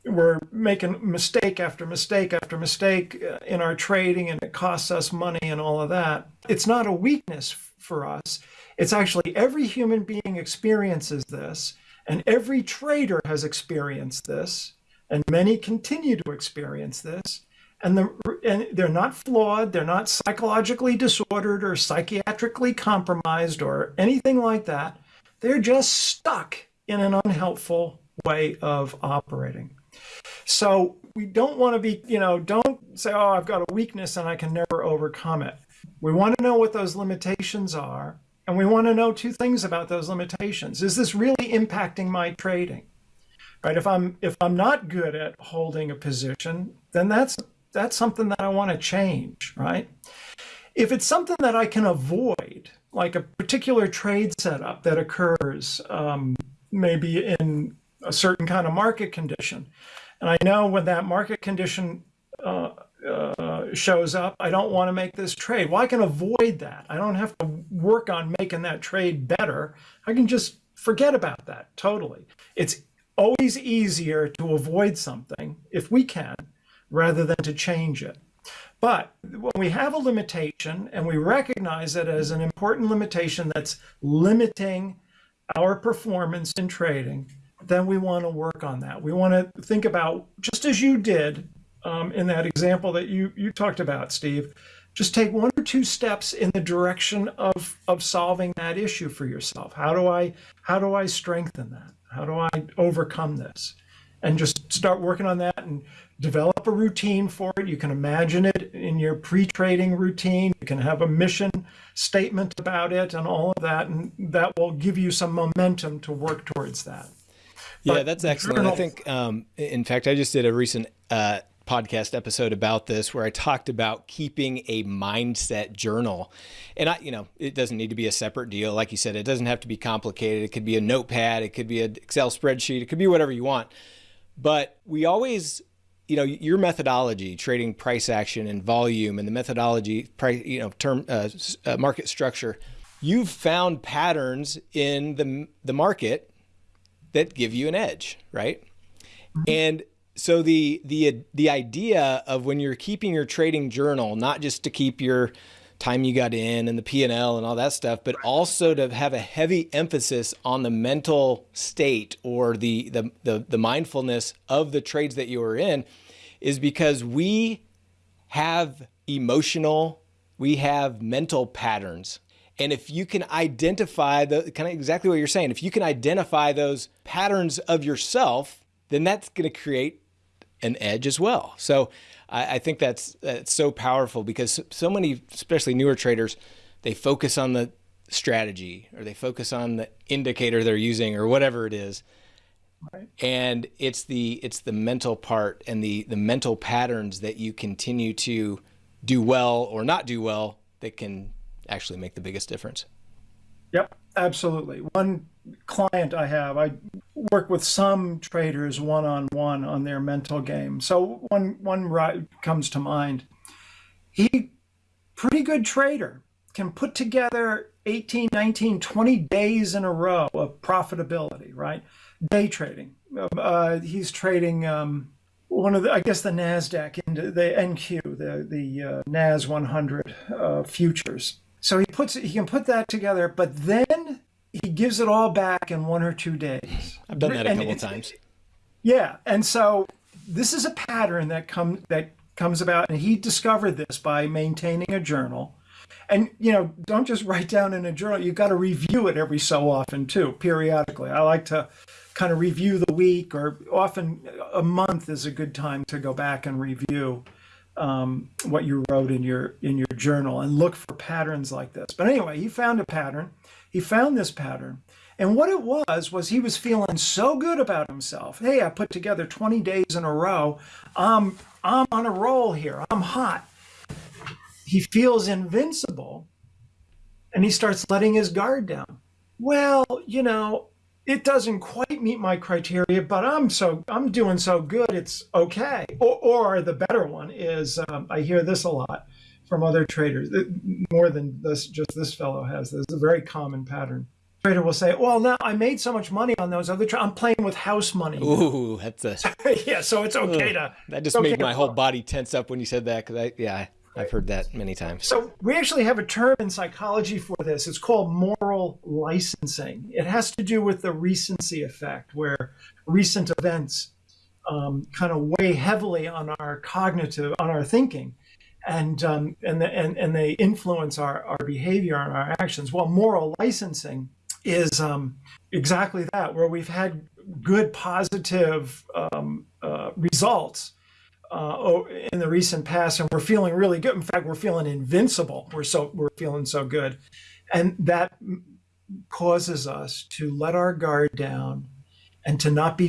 we're making mistake after mistake after mistake uh, in our trading and it costs us money and all of that. It's not a weakness for us. It's actually every human being experiences this and every trader has experienced this and many continue to experience this. And, the, and they're not flawed, they're not psychologically disordered or psychiatrically compromised or anything like that. They're just stuck in an unhelpful way of operating. So we don't want to be, you know, don't say, oh, I've got a weakness and I can never overcome it. We want to know what those limitations are. And we want to know two things about those limitations. Is this really impacting my trading? Right? If I'm if I'm not good at holding a position, then that's that's something that I want to change, right? If it's something that I can avoid, like a particular trade setup that occurs um, maybe in a certain kind of market condition, and I know when that market condition uh, uh, shows up, I don't want to make this trade. Well, I can avoid that. I don't have to work on making that trade better. I can just forget about that totally. It's always easier to avoid something if we can rather than to change it. But when we have a limitation and we recognize it as an important limitation that's limiting our performance in trading, then we want to work on that. We want to think about, just as you did um, in that example that you, you talked about, Steve, just take one or two steps in the direction of, of solving that issue for yourself. How do I, how do I strengthen that? How do I overcome this? And just start working on that and develop a routine for it. You can imagine it in your pre-trading routine. You can have a mission statement about it and all of that, and that will give you some momentum to work towards that. Yeah, that's excellent. I think, um, in fact, I just did a recent uh, podcast episode about this where I talked about keeping a mindset journal. And I, you know, it doesn't need to be a separate deal. Like you said, it doesn't have to be complicated. It could be a notepad, it could be an Excel spreadsheet, it could be whatever you want. But we always, you know, your methodology, trading price action and volume, and the methodology, price, you know, term uh, uh, market structure, you've found patterns in the the market that give you an edge, right? And so the the the idea of when you're keeping your trading journal, not just to keep your time you got in and the P&L and all that stuff, but also to have a heavy emphasis on the mental state or the the the, the mindfulness of the trades that you are in is because we have emotional we have mental patterns. And if you can identify the kind of exactly what you're saying, if you can identify those patterns of yourself, then that's going to create an edge as well. So I, I think that's, that's so powerful because so many, especially newer traders, they focus on the strategy or they focus on the indicator they're using or whatever it is. Right. And it's the it's the mental part and the the mental patterns that you continue to do well or not do well that can actually make the biggest difference. Yep, absolutely. One client I have, I work with some traders one on one on their mental game. So one one comes to mind. He pretty good trader can put together 18, 19, 20 days in a row of profitability, right? Day trading. Uh, he's trading um, one of the, I guess the Nasdaq into the NQ, the the uh, Nas 100 uh, futures. So he puts he can put that together, but then he gives it all back in one or two days. I've done that a couple of times. Yeah, and so this is a pattern that comes that comes about, and he discovered this by maintaining a journal. And you know, don't just write down in a journal. You've got to review it every so often too, periodically. I like to kind of review the week, or often a month is a good time to go back and review um, what you wrote in your in your journal and look for patterns like this. But anyway, he found a pattern he found this pattern. And what it was, was he was feeling so good about himself. Hey, I put together 20 days in a row. I'm, I'm on a roll here. I'm hot. He feels invincible and he starts letting his guard down. Well, you know, it doesn't quite meet my criteria, but I'm so I'm doing so good, it's okay. Or, or the better one is um, I hear this a lot from other traders, more than this, just this fellow has. This is a very common pattern. Trader will say, "Well, now I made so much money on those other. Tra- I'm playing with house money." Ooh, that's a yeah. So it's okay to. That just made okay my whole body tense up when you said that because I yeah I've heard that many times. So we actually have a term in psychology for this. It's called moral licensing. It has to do with the recency effect, where recent events um, kind of weigh heavily on our cognitive, on our thinking and um, and, the, and and they influence our, our behavior and our actions. Well, moral licensing is um, exactly that, where we've had good positive um, uh, results uh, in the recent past, and we're feeling really good. In fact, we're feeling invincible. We're so we're feeling so good, and that causes us to let our guard down and to not be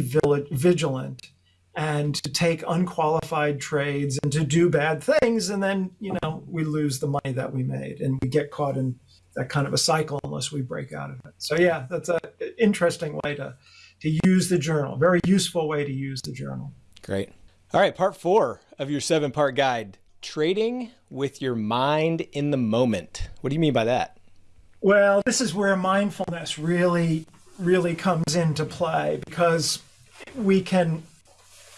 vigilant and to take unqualified trades and to do bad things. And then you know we lose the money that we made and we get caught in that kind of a cycle unless we break out of it. So yeah that's an interesting way to to use the journal. Very useful way to use the journal. Great all right part four of your seven part guide trading with your mind in the moment what do you mean by that well this is where mindfulness really really comes into play because we can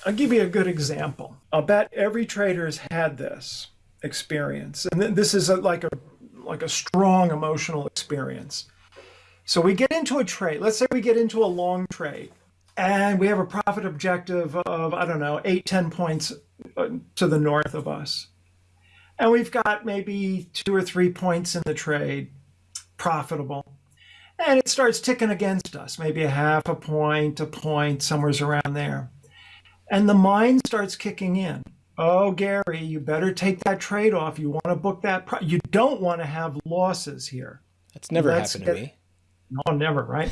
I'll give you a good example. I'll bet every trader has had this experience, and this is a, like a like a strong emotional experience. So we get into a trade. Let's say we get into a long trade, and we have a profit objective of I don't know eight ten points uh, to the north of us, and we've got maybe two or three points in the trade profitable. And it starts ticking against us, maybe a half a point, a point, somewhere's around there. And the mind starts kicking in. Oh, Gary, you better take that trade off. You want to book that. Pro- you don't want to have losses here. That's never That's, happened to me. No, never, right?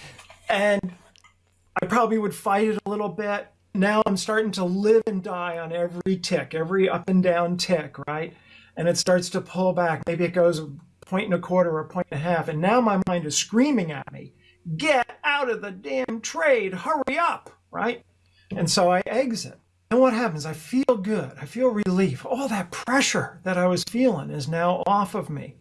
and I probably would fight it a little bit. Now I'm starting to live and die on every tick, every up and down tick, right? And it starts to pull back. Maybe it goes a point and a quarter or a point and a half. And now my mind is screaming at me, get out of the damn trade, hurry up, right? And so I exit. And what happens? I feel good. I feel relief. All that pressure that I was feeling is now off of me.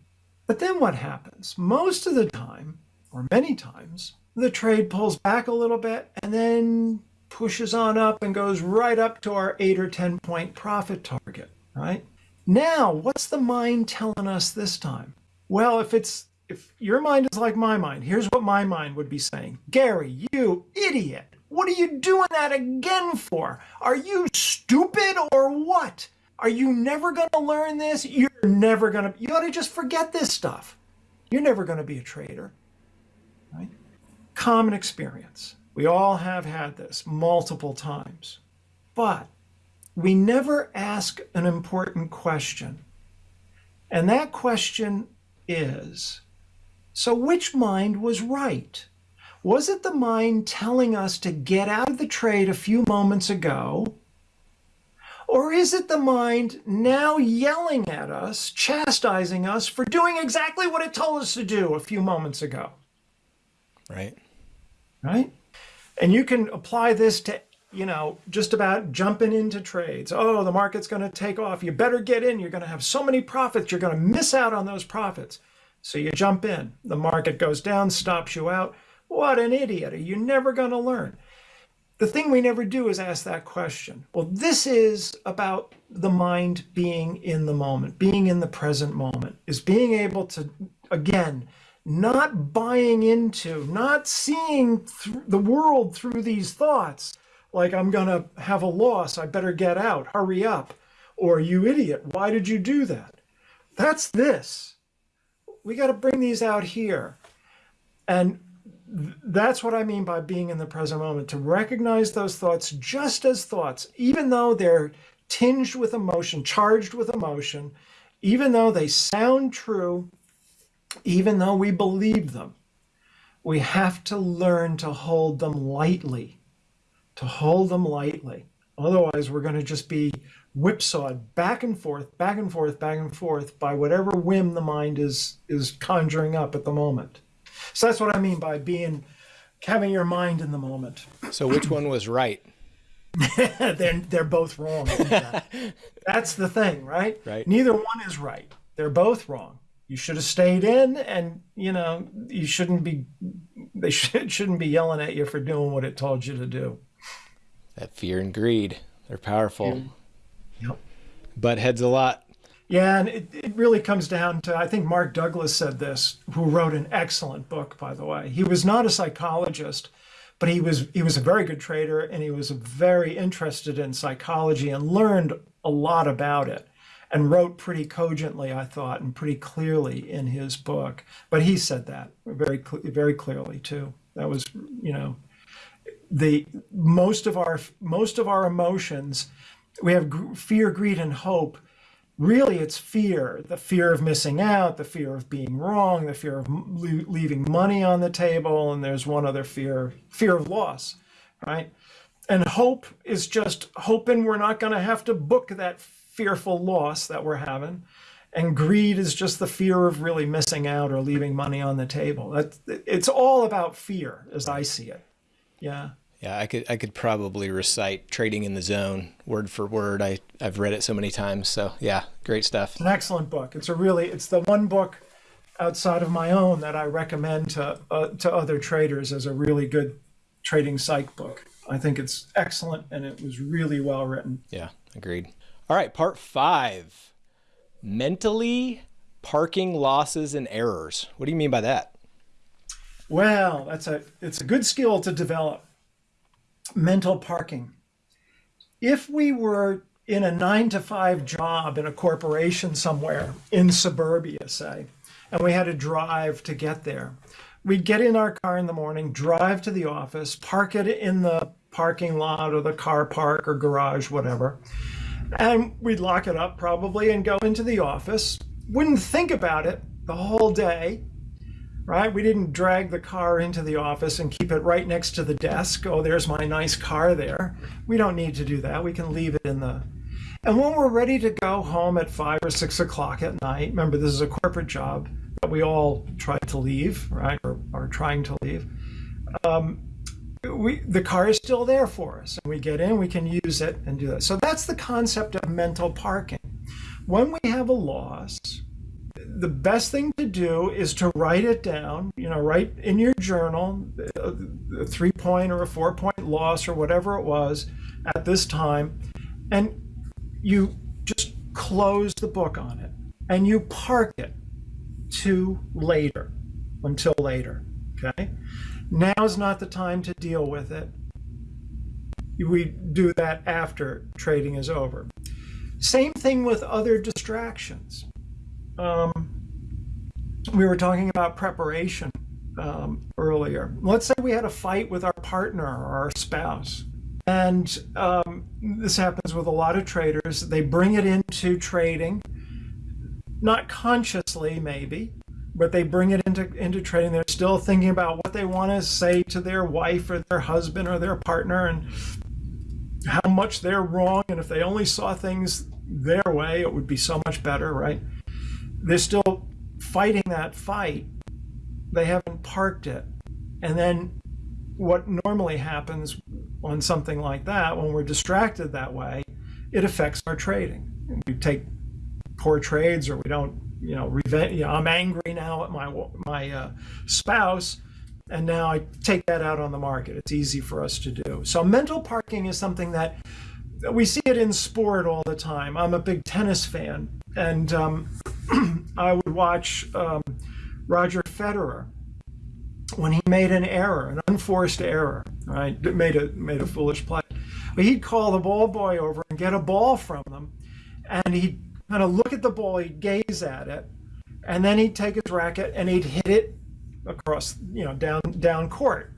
But then what happens? Most of the time, or many times, the trade pulls back a little bit and then pushes on up and goes right up to our 8 or 10 point profit target, right? Now, what's the mind telling us this time? Well, if it's if your mind is like my mind, here's what my mind would be saying. Gary, you idiot. What are you doing that again for? Are you stupid or what? Are you never going to learn this? You're never going to, you ought to just forget this stuff. You're never going to be a trader. Right? Common experience. We all have had this multiple times. But we never ask an important question. And that question is so which mind was right? Was it the mind telling us to get out of the trade a few moments ago? Or is it the mind now yelling at us, chastising us for doing exactly what it told us to do a few moments ago? Right. Right? And you can apply this to, you know, just about jumping into trades. Oh, the market's going to take off. You better get in. You're going to have so many profits. You're going to miss out on those profits. So you jump in. The market goes down, stops you out. What an idiot. Are you never going to learn? The thing we never do is ask that question. Well, this is about the mind being in the moment, being in the present moment, is being able to, again, not buying into, not seeing the world through these thoughts, like I'm going to have a loss, I better get out, hurry up, or you idiot, why did you do that? That's this. We got to bring these out here. And that's what I mean by being in the present moment, to recognize those thoughts just as thoughts, even though they're tinged with emotion, charged with emotion, even though they sound true, even though we believe them. We have to learn to hold them lightly, to hold them lightly. Otherwise, we're going to just be whipsawed back and forth, back and forth, back and forth by whatever whim the mind is is conjuring up at the moment. So that's what I mean by being having your mind in the moment. So which one was right? they're they're both wrong. that's the thing, right? Right. Neither one is right. They're both wrong. You should have stayed in, and you know you shouldn't be. They should, shouldn't be yelling at you for doing what it told you to do. That fear and greed, they're powerful. Mm-hmm. Yep. Butt heads a lot. Yeah, and it, it really comes down to I think Mark Douglas said this, who wrote an excellent book, by the way. He was not a psychologist, but he was he was a very good trader and he was very interested in psychology and learned a lot about it and wrote pretty cogently, I thought, and pretty clearly in his book. But he said that very very clearly too. That was, you know, the most of our most of our emotions, we have fear, greed, and hope really it's fear the fear of missing out the fear of being wrong the fear of leaving money on the table and there's one other fear fear of loss right and hope is just hoping we're not going to have to book that fearful loss that we're having and greed is just the fear of really missing out or leaving money on the table that it's all about fear as i see it yeah yeah, I could I could probably recite Trading in the Zone word for word. I I've read it so many times. So yeah, great stuff. It's an excellent book. It's a really it's the one book outside of my own that I recommend to uh, to other traders as a really good trading psych book. I think it's excellent and it was really well written. Yeah, agreed. All right, part 5. Mentally parking losses and errors. What do you mean by that? Well, that's a it's a good skill to develop mental parking. If we were in a nine to five job in a corporation somewhere in suburbia, say, and we had to drive to get there, we'd get in our car in the morning, drive to the office, park it in the parking lot or the car park or garage, whatever, and we'd lock it up probably and go into the office. Wouldn't think about it the whole day right? We didn't drag the car into the office and keep it right next to the desk. Oh, there's my nice car there. We don't need to do that. We can leave it in the. And when we're ready to go home at five or six o'clock at night, remember this is a corporate job that we all try to leave, right? Or are trying to leave. Um, we, the car is still there for us and we get in we can use it and do that so that's the concept of mental parking when we have a loss the best thing to do is to write it down, you know, write in your journal a three point or a four point loss or whatever it was at this time. And you just close the book on it and you park it to later, until later. Okay. Now is not the time to deal with it. We do that after trading is over. Same thing with other distractions. Um, we were talking about preparation um, earlier. Let's say we had a fight with our partner or our spouse. And um, this happens with a lot of traders. They bring it into trading, not consciously, maybe, but they bring it into, into trading. They're still thinking about what they want to say to their wife or their husband or their partner and how much they're wrong. And if they only saw things their way, it would be so much better, right? They're still fighting that fight. They haven't parked it. And then what normally happens on something like that, when we're distracted that way, it affects our trading. We take poor trades or we don't, you know, revenge, you know I'm angry now at my, my uh, spouse and now I take that out on the market. It's easy for us to do. So mental parking is something that we see it in sport all the time. I'm a big tennis fan, and um, I would watch um, Roger Federer when he made an error, an unforced error, right? Made a made a foolish play. But he'd call the ball boy over and get a ball from them, and he'd kind of look at the ball, he'd gaze at it, and then he'd take his racket and he'd hit it across, you know, down down court,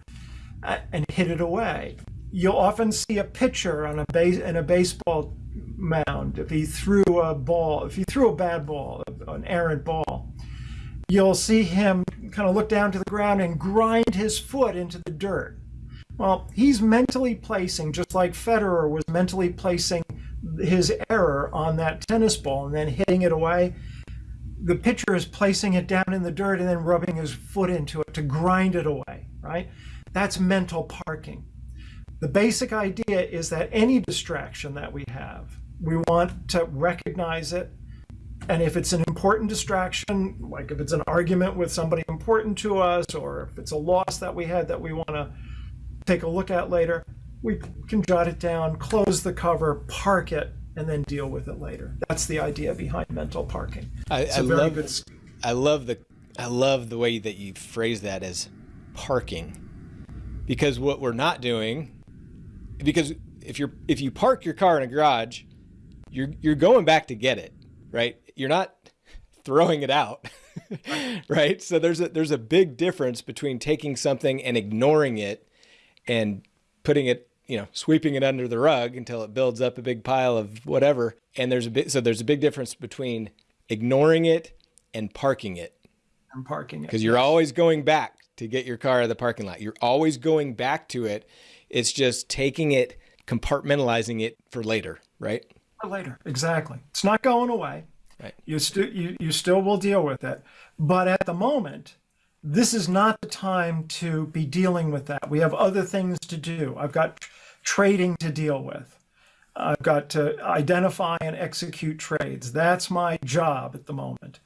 uh, and hit it away. You'll often see a pitcher on a base in a baseball mound if he threw a ball, if he threw a bad ball, an errant ball, you'll see him kind of look down to the ground and grind his foot into the dirt. Well, he's mentally placing, just like Federer was mentally placing his error on that tennis ball and then hitting it away. The pitcher is placing it down in the dirt and then rubbing his foot into it to grind it away, right? That's mental parking. The basic idea is that any distraction that we have, we want to recognize it. And if it's an important distraction, like if it's an argument with somebody important to us, or if it's a loss that we had that we want to take a look at later, we can jot it down, close the cover, park it, and then deal with it later. That's the idea behind mental parking. I, I love good... I love the I love the way that you phrase that as parking, because what we're not doing because if you're if you park your car in a garage, you're you're going back to get it, right? You're not throwing it out. right? So there's a there's a big difference between taking something and ignoring it and putting it, you know, sweeping it under the rug until it builds up a big pile of whatever. And there's a bit so there's a big difference between ignoring it and parking it. And parking it. Because you're always going back to get your car out of the parking lot. You're always going back to it it's just taking it, compartmentalizing it for later, right? For later, exactly. It's not going away. Right. You still you, you still will deal with it, but at the moment, this is not the time to be dealing with that. We have other things to do. I've got trading to deal with. I've got to identify and execute trades. That's my job at the moment.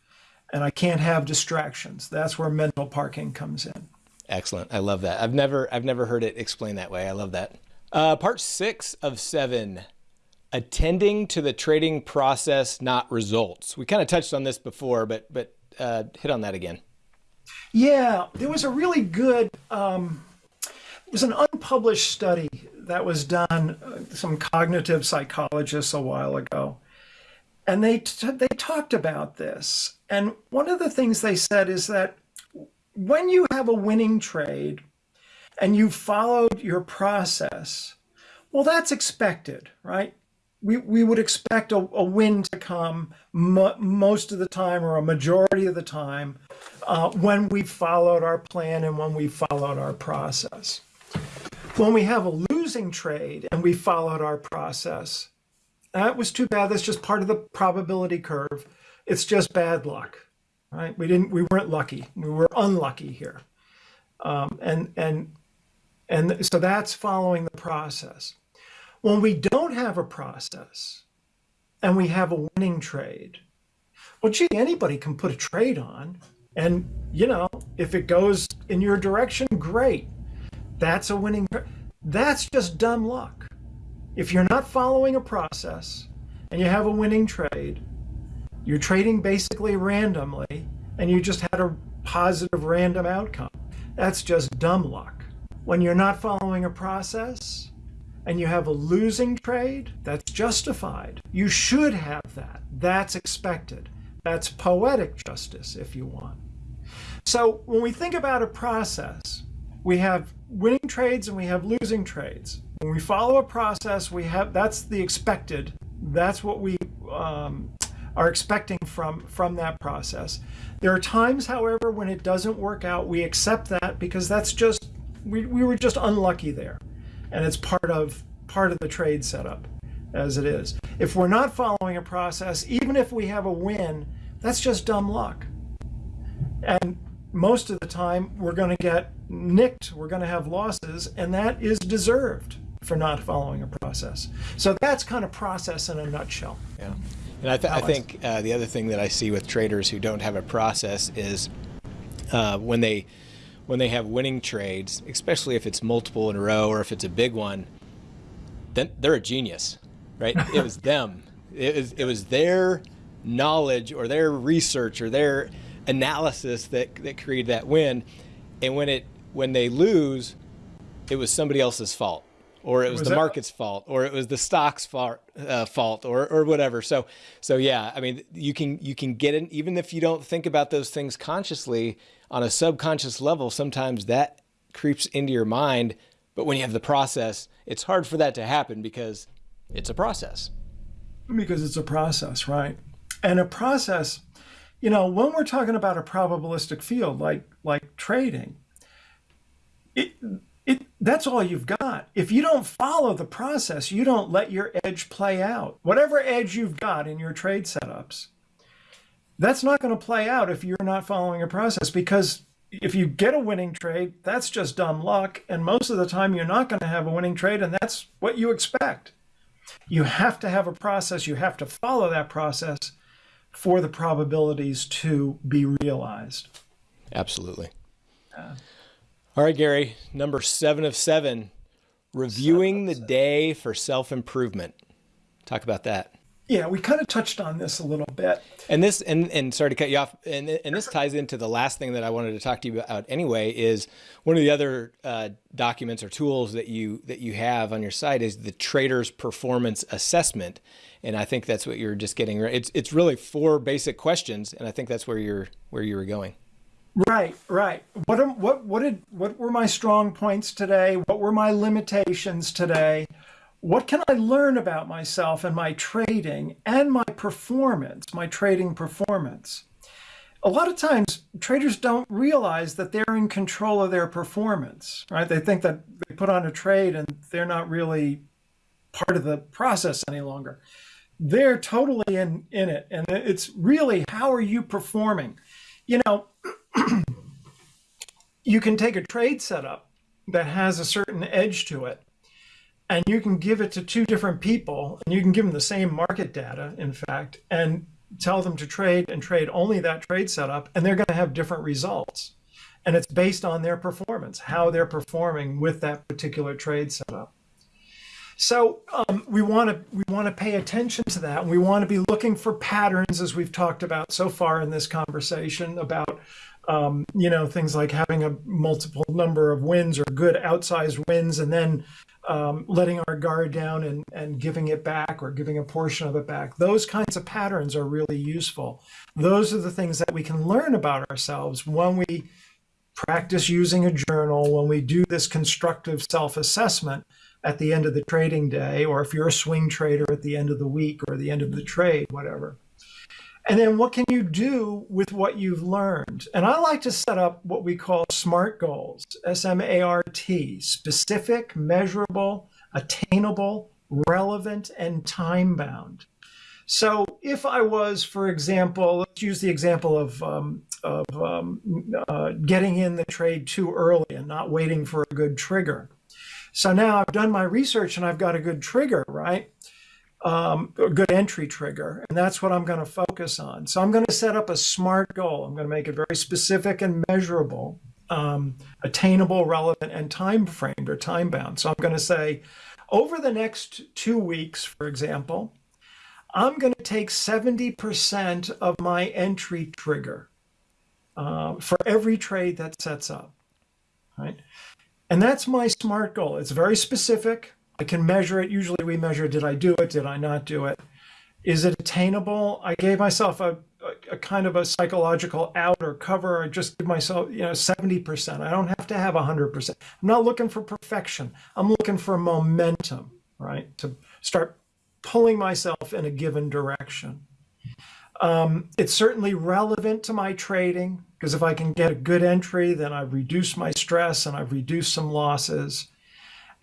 And I can't have distractions. That's where mental parking comes in. Excellent. I love that. I've never I've never heard it explained that way. I love that. Uh, part six of seven, attending to the trading process, not results. We kind of touched on this before, but but uh, hit on that again. Yeah, there was a really good. Um, it was an unpublished study that was done. Uh, some cognitive psychologists a while ago, and they they talked about this. And one of the things they said is that when you have a winning trade and you followed your process, well, that's expected, right? We, we would expect a, a win to come mo most of the time or a majority of the time uh, when we followed our plan and when we followed our process. When we have a losing trade and we followed our process, that was too bad. That's just part of the probability curve. It's just bad luck right? We didn't, we weren't lucky. We were unlucky here. Um, and, and, and so that's following the process. When we don't have a process and we have a winning trade, well, gee, anybody can put a trade on. And, you know, if it goes in your direction, great. That's a winning. That's just dumb luck. If you're not following a process and you have a winning trade, you're trading basically randomly, and you just had a positive random outcome. That's just dumb luck. When you're not following a process and you have a losing trade, that's justified. You should have that. That's expected. That's poetic justice, if you want. So when we think about a process, we have winning trades and we have losing trades. When we follow a process, we have that's the expected. That's what we um, are expecting from from that process. There are times, however, when it doesn't work out. We accept that because that's just we, we were just unlucky there, and it's part of part of the trade setup as it is. If we're not following a process, even if we have a win, that's just dumb luck. And most of the time, we're going to get nicked, we're going to have losses, and that is deserved for not following a process. So that's kind of process in a nutshell. Yeah. And I, th I think uh, the other thing that I see with traders who don't have a process is uh, when they when they have winning trades, especially if it's multiple in a row or if it's a big one, then they're a genius, right? it was them. It was it was their knowledge or their research or their analysis that that created that win. And when it when they lose, it was somebody else's fault or it was, was the market's fault, or it was the stock's fault, uh, fault, or or whatever. So so yeah, I mean, you can you can get it even if you don't think about those things consciously on a subconscious level. Sometimes that creeps into your mind, but when you have the process, it's hard for that to happen because it's a process. Because it's a process, right? And a process, you know, when we're talking about a probabilistic field like like trading, it it, that's all you've got. If you don't follow the process, you don't let your edge play out. Whatever edge you've got in your trade setups, that's not going to play out if you're not following a process because if you get a winning trade, that's just dumb luck. And most of the time, you're not going to have a winning trade, and that's what you expect. You have to have a process, you have to follow that process for the probabilities to be realized. Absolutely. Uh, all right, Gary, number seven of seven, reviewing the day for self improvement. Talk about that. Yeah, we kind of touched on this a little bit. And this, and, and sorry to cut you off, and, and this ties into the last thing that I wanted to talk to you about anyway. Is one of the other uh, documents or tools that you that you have on your site is the Trader's Performance Assessment, and I think that's what you're just getting. It's it's really four basic questions, and I think that's where you're where you were going. Right, right. What am, what what did what were my strong points today? What were my limitations today? What can I learn about myself and my trading and my performance, my trading performance? A lot of times traders don't realize that they're in control of their performance, right? They think that they put on a trade and they're not really part of the process any longer. They're totally in in it and it's really how are you performing? You know, you can take a trade setup that has a certain edge to it and you can give it to two different people and you can give them the same market data in fact and tell them to trade and trade only that trade setup and they're going to have different results. And it's based on their performance how they're performing with that particular trade setup. So um, we want to we want to pay attention to that we want to be looking for patterns as we've talked about so far in this conversation about um, you know, things like having a multiple number of wins or good outsized wins and then um, letting our guard down and, and giving it back or giving a portion of it back. Those kinds of patterns are really useful. Those are the things that we can learn about ourselves when we practice using a journal, when we do this constructive self assessment at the end of the trading day, or if you're a swing trader at the end of the week or the end of the trade, whatever. And then what can you do with what you've learned? And I like to set up what we call SMART goals, S M A R T, specific, measurable, attainable, relevant, and time bound. So if I was, for example, let's use the example of, um, of um, uh, getting in the trade too early and not waiting for a good trigger. So now I've done my research and I've got a good trigger, right? Um, a good entry trigger. And that's what I'm going to focus on. So I'm going to set up a SMART goal. I'm going to make it very specific and measurable, um, attainable, relevant, and time framed or time bound. So I'm going to say, over the next two weeks, for example, I'm going to take 70% of my entry trigger uh, for every trade that sets up. Right? And that's my SMART goal. It's very specific I can measure it. Usually we measure, did I do it? Did I not do it? Is it attainable? I gave myself a, a, a kind of a psychological out or cover. I just give myself, you know, 70%. I don't have to have 100%. I'm not looking for perfection. I'm looking for momentum, right? To start pulling myself in a given direction. Um, it's certainly relevant to my trading because if I can get a good entry, then I've reduced my stress and I've reduced some losses.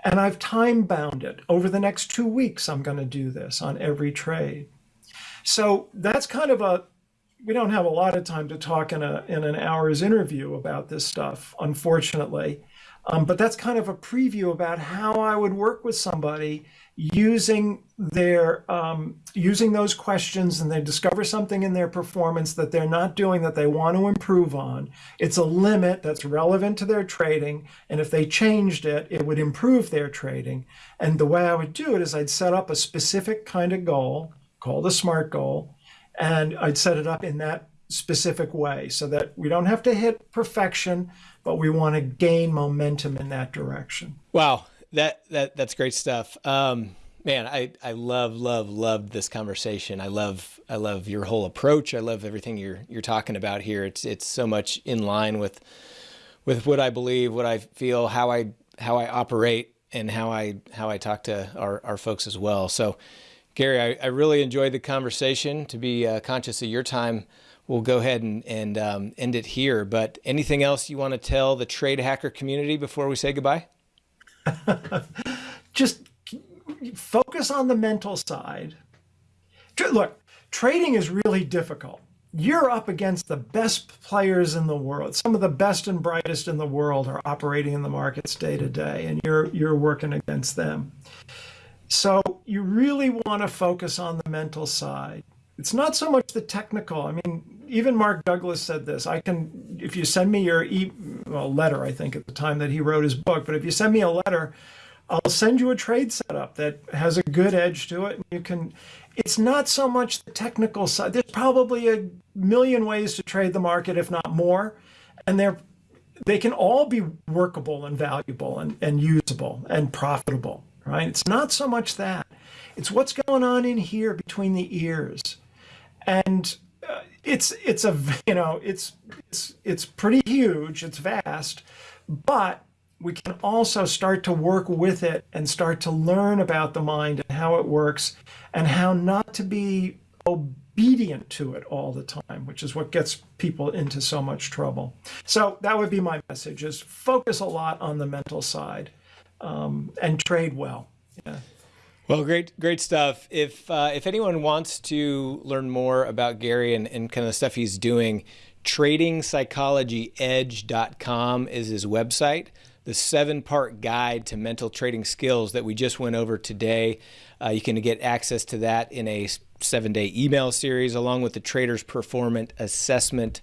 And I've time bound it. Over the next two weeks, I'm going to do this on every trade. So that's kind of a, we don't have a lot of time to talk in, a, in an hour's interview about this stuff, unfortunately. Um, but that's kind of a preview about how I would work with somebody using their um, using those questions and they discover something in their performance that they're not doing that they want to improve on. It's a limit that's relevant to their trading and if they changed it it would improve their trading. And the way i would do it is i'd set up a specific kind of goal called a smart goal and i'd set it up in that specific way so that we don't have to hit perfection but we want to gain momentum in that direction. Wow that that that's great stuff. Um, man, I I love love love this conversation. I love I love your whole approach. I love everything you're you're talking about here. It's it's so much in line with with what I believe, what I feel, how I how I operate, and how I how I talk to our our folks as well. So, Gary, I, I really enjoyed the conversation. To be uh, conscious of your time, we'll go ahead and and um, end it here. But anything else you want to tell the trade hacker community before we say goodbye? just focus on the mental side. Look, trading is really difficult. You're up against the best players in the world. Some of the best and brightest in the world are operating in the markets day to day, and you're you're working against them. So you really want to focus on the mental side. It's not so much the technical. I mean, even Mark Douglas said this. I can, if you send me your e well, letter, I think at the time that he wrote his book, but if you send me a letter, I'll send you a trade setup that has a good edge to it. And you can, it's not so much the technical side. There's probably a million ways to trade the market, if not more. And they're, they can all be workable and valuable and, and usable and profitable, right? It's not so much that. It's what's going on in here between the ears and it's it's a you know it's it's it's pretty huge it's vast but we can also start to work with it and start to learn about the mind and how it works and how not to be obedient to it all the time which is what gets people into so much trouble. So that would be my message is focus a lot on the mental side um, and trade well. Yeah well, great, great stuff. If uh, if anyone wants to learn more about Gary and, and kind of the stuff he's doing, tradingpsychologyedge.com is his website. The seven part guide to mental trading skills that we just went over today. Uh, you can get access to that in a seven day email series along with the Trader's Performance Assessment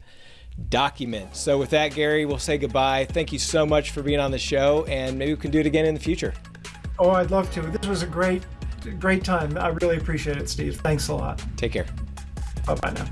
document. So, with that, Gary, we'll say goodbye. Thank you so much for being on the show, and maybe we can do it again in the future. Oh, I'd love to. This was a great great time. I really appreciate it, Steve. Thanks a lot. Take care. Bye bye now.